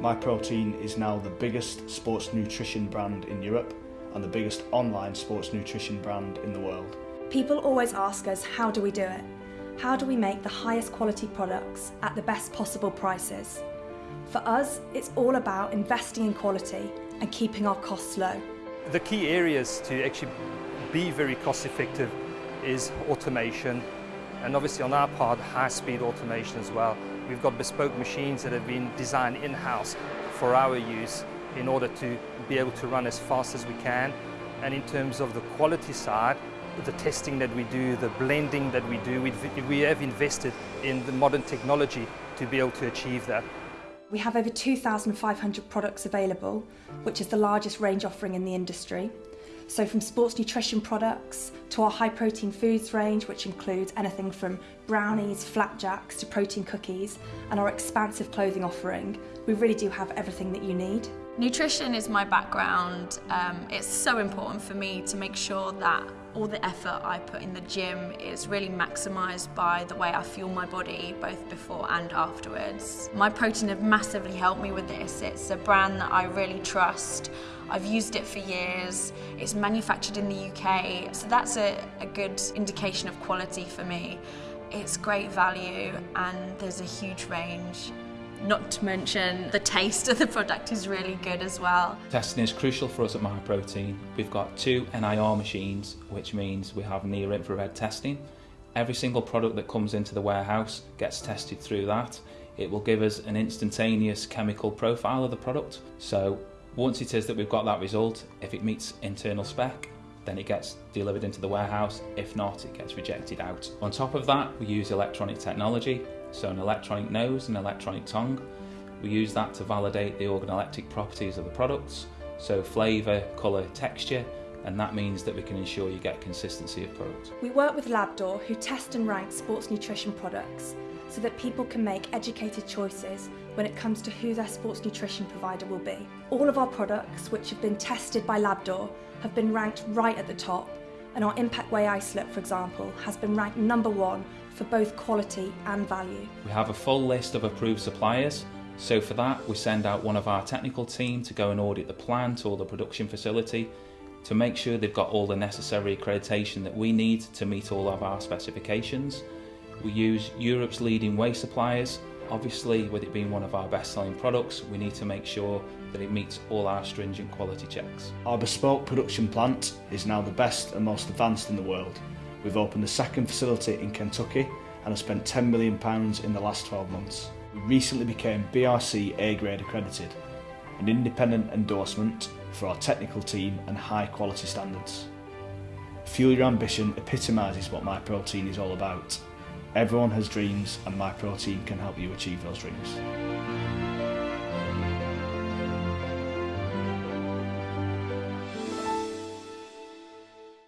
MyProtein is now the biggest sports nutrition brand in Europe and the biggest online sports nutrition brand in the world. People always ask us, how do we do it? How do we make the highest quality products at the best possible prices? For us, it's all about investing in quality and keeping our costs low. The key areas to actually be very cost effective is automation and obviously on our part high speed automation as well. We've got bespoke machines that have been designed in-house for our use in order to be able to run as fast as we can and in terms of the quality side the testing that we do, the blending that we do, we have invested in the modern technology to be able to achieve that. We have over 2,500 products available, which is the largest range offering in the industry. So from sports nutrition products to our high protein foods range, which includes anything from brownies, flapjacks to protein cookies, and our expansive clothing offering, we really do have everything that you need. Nutrition is my background. Um, it's so important for me to make sure that all the effort I put in the gym is really maximised by the way I fuel my body both before and afterwards. My protein have massively helped me with this. It's a brand that I really trust. I've used it for years. It's manufactured in the UK, so that's a, a good indication of quality for me. It's great value and there's a huge range. Not to mention the taste of the product is really good as well. Testing is crucial for us at MyProtein. We've got two NIR machines, which means we have near infrared testing. Every single product that comes into the warehouse gets tested through that. It will give us an instantaneous chemical profile of the product. So once it is that we've got that result, if it meets internal spec, then it gets delivered into the warehouse. If not, it gets rejected out. On top of that, we use electronic technology so an electronic nose and electronic tongue. We use that to validate the organoleptic properties of the products, so flavour, colour, texture, and that means that we can ensure you get consistency of product. We work with Labdoor who test and rank sports nutrition products so that people can make educated choices when it comes to who their sports nutrition provider will be. All of our products which have been tested by Labdoor have been ranked right at the top and our Impact Whey Isolate, for example, has been ranked number one for both quality and value. We have a full list of approved suppliers, so for that we send out one of our technical team to go and audit the plant or the production facility to make sure they've got all the necessary accreditation that we need to meet all of our specifications. We use Europe's leading whey suppliers Obviously, with it being one of our best-selling products, we need to make sure that it meets all our stringent quality checks. Our bespoke production plant is now the best and most advanced in the world. We've opened the second facility in Kentucky and have spent £10 million in the last 12 months. We recently became BRC A-grade accredited, an independent endorsement for our technical team and high quality standards. Fuel Your Ambition epitomises what my protein is all about Everyone has dreams and my protein can help you achieve those dreams.